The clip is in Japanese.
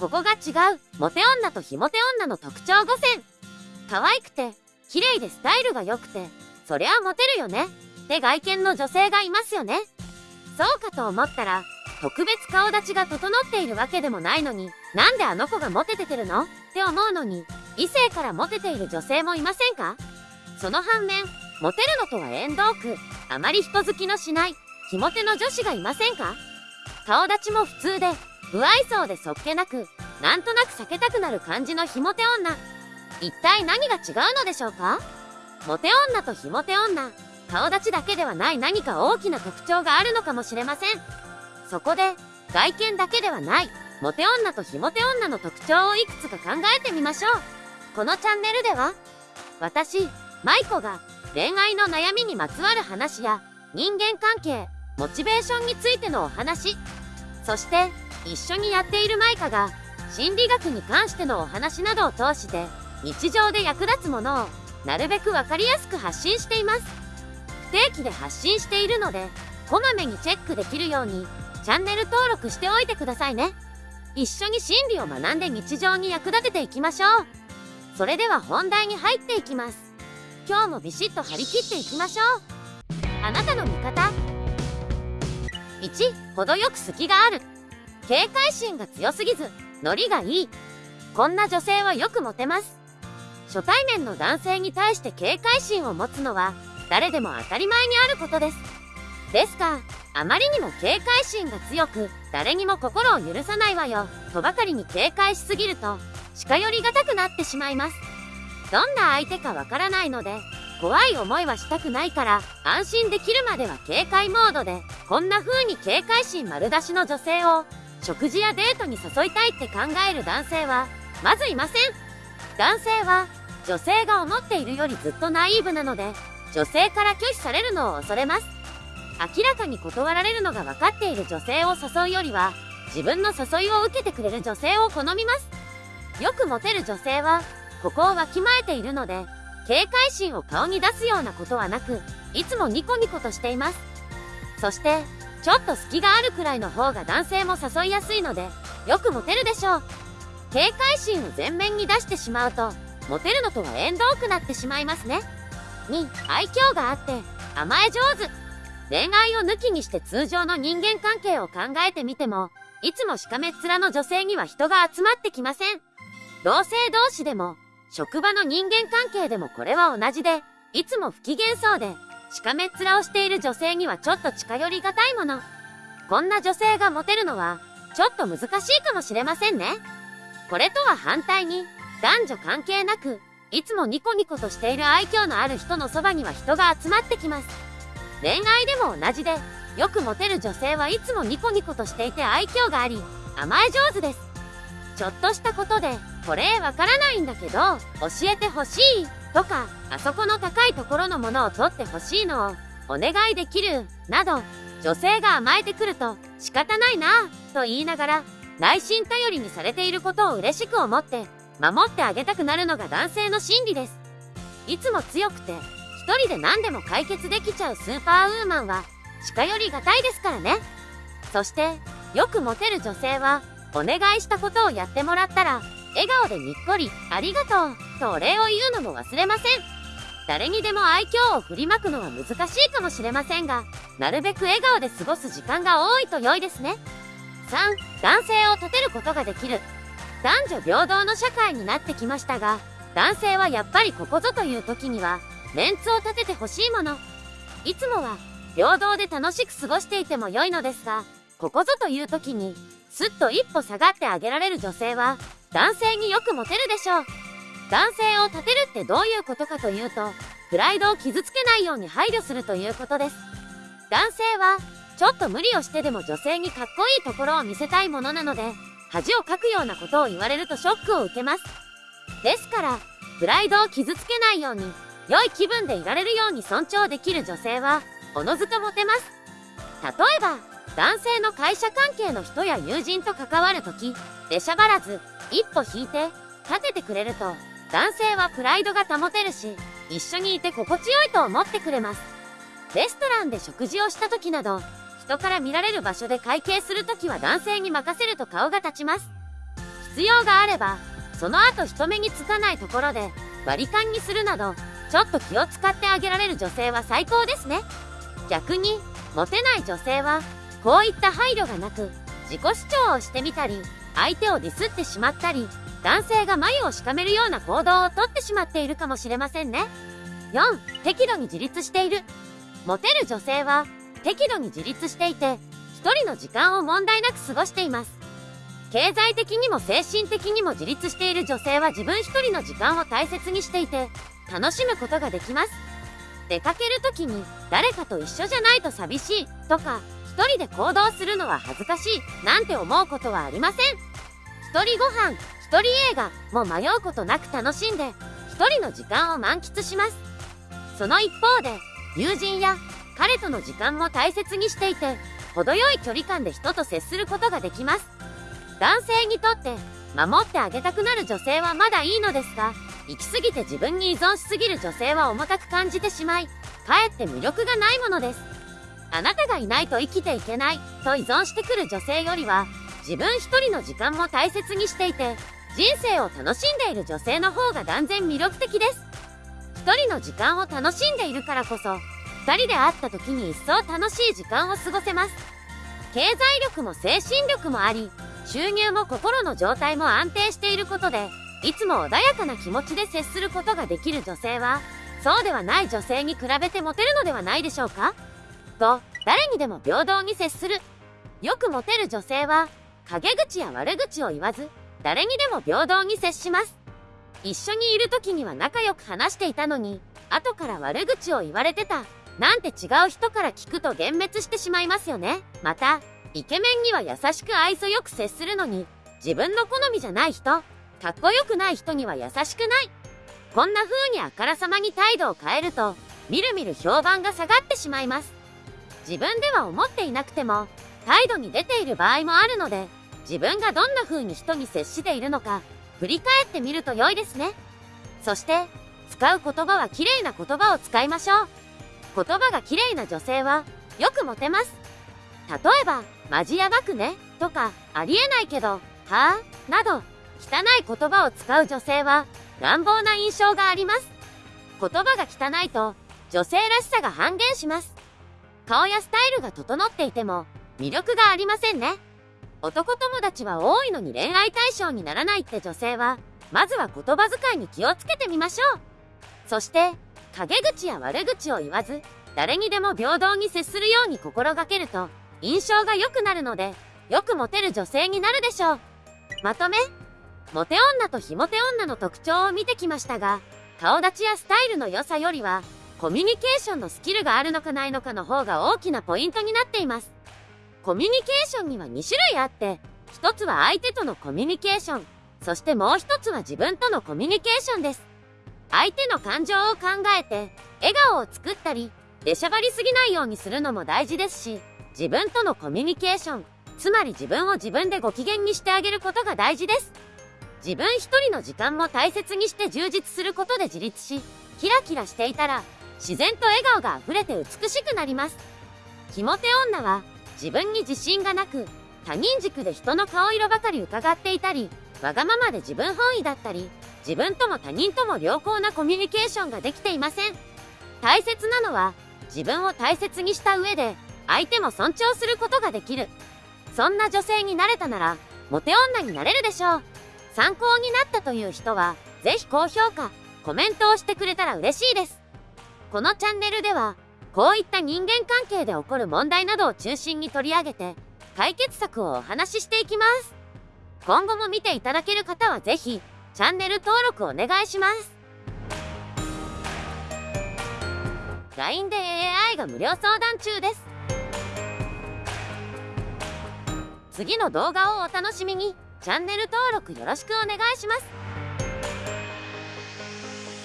ここが違う、モテ女と非モテ女の特徴5選。可愛くて、綺麗でスタイルが良くて、そりゃモテるよね。って外見の女性がいますよね。そうかと思ったら、特別顔立ちが整っているわけでもないのに、なんであの子がモテててるの？って思うのに、異性からモテている女性もいませんか？その反面、モテるのとは縁遠く、あまり人好きのしない、ひモテの女子がいませんか？顔立ちも普通で、不愛想でそっけなく、なんとなく避けたくなる感じのひもて女。一体何が違うのでしょうか？モテ女とひもて女、顔立ちだけではない何か大きな特徴があるのかもしれません。そこで、外見だけではない、モテ女とひもて女の特徴をいくつか考えてみましょう。このチャンネルでは、私、舞子が恋愛の悩みにまつわる話や人間関係、モチベーションについてのお話、そして一緒にやっているマイカが心理学に関してのお話などを通して日常で役立つものをなるべくわかりやすく発信しています。不定期で発信しているので、こまめにチェックできるようにチャンネル登録しておいてくださいね。一緒に心理を学んで日常に役立てていきましょう。それでは本題に入っていきます。今日もビシッと張り切っていきましょう。あなたの味方。1、程よく隙がある。警戒心が強すぎず、ノリがいい。こんな女性はよくモテます。初対面の男性に対して警戒心を持つのは、誰でも当たり前にあることです。ですが、あまりにも警戒心が強く、誰にも心を許さないわよ、とばかりに警戒しすぎると、近寄りがたくなってしまいます。どんな相手かわからないので、怖い思いはしたくないから、安心できるまでは警戒モードで、こんな風に警戒心丸出しの女性を、食事やデートに誘いたいって考える男性は、まずいません。男性は、女性が思っているよりずっとナイーブなので、女性から拒否されるのを恐れます。明らかに断られるのが分かっている女性を誘うよりは、自分の誘いを受けてくれる女性を好みます。よくモテる女性は、ここをわきまえているので、警戒心を顔に出すようなことはなく、いつもニコニコとしています。そして、ちょっと隙があるくらいの方が男性も誘いやすいので、よくモテるでしょう。警戒心を前面に出してしまうと、モテるのとは縁遠くなってしまいますね。2、愛嬌があって、甘え上手。恋愛を抜きにして通常の人間関係を考えてみても、いつもしかめっ面の女性には人が集まってきません。同性同士でも、職場の人間関係でもこれは同じで、いつも不機嫌そうで、しかめっ面をしている女性にはちょっと近寄りがたいもの。こんな女性がモテるのは、ちょっと難しいかもしれませんね。これとは反対に、男女関係なく、いつもニコニコとしている愛嬌のある人のそばには人が集まってきます。恋愛でも同じで、よくモテる女性はいつもニコニコとしていて愛嬌があり、甘え上手です。ちょっとしたことで、これわからないんだけど、教えてほしい、とか、あそこの高いところのものを取ってほしいのを、お願いできる、など、女性が甘えてくると、仕方ないなと言いながら、内心頼りにされていることを嬉しく思って、守ってあげたくなるのが男性の心理です。いつも強くて、一人で何でも解決できちゃうスーパーウーマンは近寄りがたいですからね。そして、よくモテる女性は、お願いしたことをやってもらったら、笑顔でにっこり、ありがとう、とお礼を言うのも忘れません。誰にでも愛嬌を振りまくのは難しいかもしれませんが、なるべく笑顔で過ごす時間が多いと良いですね。3、男性を立てることができる。男女平等の社会になってきましたが、男性はやっぱりここぞという時には、メンツを立ててほしいもの。いつもは、平等で楽しく過ごしていても良いのですが、ここぞという時に、すっと一歩下がってあげられる女性は、男性によくモテるでしょう。男性を立てるってどういうことかというと、プライドを傷つけないように配慮するということです。男性は、ちょっと無理をしてでも女性にかっこいいところを見せたいものなので、恥をかくようなことを言われるとショックを受けます。ですから、プライドを傷つけないように、良い気分でいられるように尊重できる女性は、おのずとモテます。例えば、男性の会社関係の人や友人と関わるとき、出しゃばらず、一歩引いて、立ててくれると、男性はプライドが保てるし、一緒にいて心地よいと思ってくれます。レストランで食事をした時など、人から見られる場所で会計するときは男性に任せると顔が立ちます。必要があれば、その後人目につかないところで割り勘にするなど、ちょっと気を使ってあげられる女性は最高ですね。逆に、モテない女性は、こういった配慮がなく、自己主張をしてみたり、相手をディスってしまったり、男性が眉をしかめるような行動をとってしまっているかもしれませんね。4、適度に自立している。モテる女性は、適度に自立していて、一人の時間を問題なく過ごしています。経済的にも精神的にも自立している女性は自分一人の時間を大切にしていて、楽しむことができます。出かける時に誰かと一緒じゃないと寂しいとか、一人で行動するのは恥ずかしいなんて思うことはありません。一人ご飯、人映画も迷うことなく楽しんで、一人の時間を満喫します。その一方で、友人や彼との時間も大切にしていて、程よい距離感で人と接することができます。男性にとって守ってあげたくなる女性はまだいいのですが、行き過ぎて自分に依存しすぎる女性は重たく感じてしまい、かえって魅力がないものです。あなたがいないと生きていけないと依存してくる女性よりは、自分一人の時間も大切にしていて、人生を楽しんでいる女性の方が断然魅力的です。一人の時間を楽しんでいるからこそ、二人で会った時に一層楽しい時間を過ごせます。経済力も精神力もあり、収入も心の状態も安定していることで、いつも穏やかな気持ちで接することができる女性は、そうではない女性に比べてモテるのではないでしょうか？と、誰にでも平等に接する。よくモテる女性は、陰口や悪口を言わず、誰にでも平等に接します。一緒にいる時には仲良く話していたのに、後から悪口を言われてた。なんて違う人から聞くと幻滅してしまいますよね。また、イケメンには優しく愛想よく接するのに、自分の好みじゃない人、かっこよくない人には優しくない。こんな風にあからさまに態度を変えると、みるみる評判が下がってしまいます。自分では思っていなくても、態度に出ている場合もあるので、自分がどんな風に人に接しているのか、振り返ってみると良いですね。そして、使う言葉は綺麗な言葉を使いましょう。言葉が綺麗な女性は、よくモテます。例えば、マジやばくね、とか、ありえないけど、はぁ、など、汚い言葉を使う女性は乱暴な印象があります。言葉が汚いと女性らしさが半減します。顔やスタイルが整っていても魅力がありませんね。男友達は多いのに恋愛対象にならないって女性は、まずは言葉遣いに気をつけてみましょう。そして、陰口や悪口を言わず、誰にでも平等に接するように心がけると、印象が良くなるので、よくモテる女性になるでしょう。まとめモテ女と非モテ女の特徴を見てきましたが、顔立ちやスタイルの良さよりは、コミュニケーションのスキルがあるのかないのかの方が大きなポイントになっています。コミュニケーションには2種類あって、一つは相手とのコミュニケーション、そしてもう一つは自分とのコミュニケーションです。相手の感情を考えて、笑顔を作ったり、出しゃばりすぎないようにするのも大事ですし、自分とのコミュニケーション、つまり自分を自分でご機嫌にしてあげることが大事です。自分一人の時間も大切にして充実することで自立し、キラキラしていたら、自然と笑顔が溢れて美しくなります。ひもて女は、自分に自信がなく、他人軸で人の顔色ばかり伺っていたり、わがままで自分本位だったり、自分とも他人とも良好なコミュニケーションができていません。大切なのは、自分を大切にした上で、相手も尊重することができる。そんな女性になれたなら、モテ女になれるでしょう。参考になったという人は、ぜひ高評価、コメントをしてくれたら嬉しいです。このチャンネルでは、こういった人間関係で起こる問題などを中心に取り上げて、解決策をお話ししていきます。今後も見ていただける方はぜひ、チャンネル登録お願いします。LINE で AI が無料相談中です。次の動画をお楽しみに。チャンネル登録よろしくお願いします。